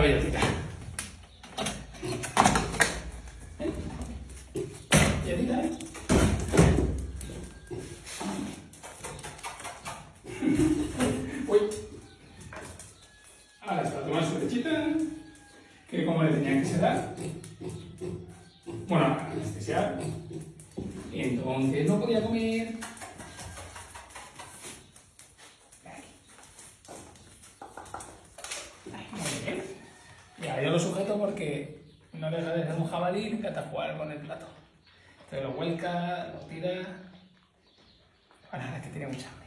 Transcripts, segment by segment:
la bellotita. Uy. Ahora está, tomando su lechita, que como le tenía que sedar. Bueno, anestesiar. Entonces no podía comer. Sujeto porque no deja de ser un jabalí y encanta jugar con el plato. Entonces lo vuelca, lo tira. Bueno, ahora es que tiene mucha hambre.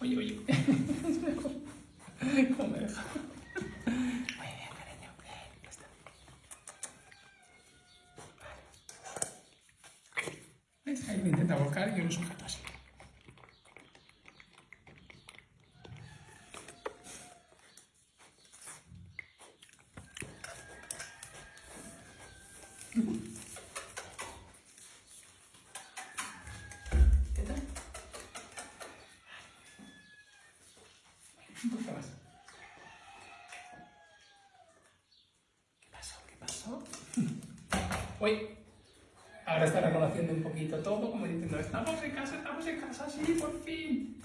Oye, oye. ¿Cómo me deja? Muy bien, cariño. Bien, ya está. Vale. Ahí lo intenta volcar y yo lo sujeto así. ¿Qué tal? Un poquito más. ¿Qué pasó? ¿Qué pasó? Uy, ahora está reconociendo un poquito todo, como diciendo, estamos en casa, estamos en casa, sí, por fin.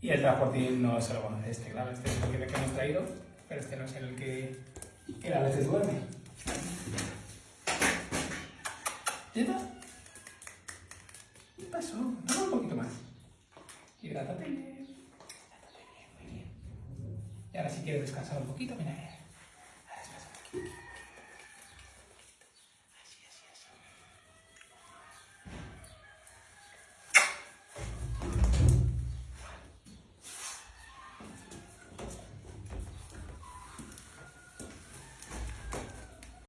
Y el transportín no se lo conoce este, claro, este es el que, hemos traído, pero este no es el que, que a veces duerme. ¿Ya está? ¿Qué pasó? No, un poquito más. Hidrátate bien. Hidrátate bien, muy bien. Y ahora si quieres descansar un poquito, mira,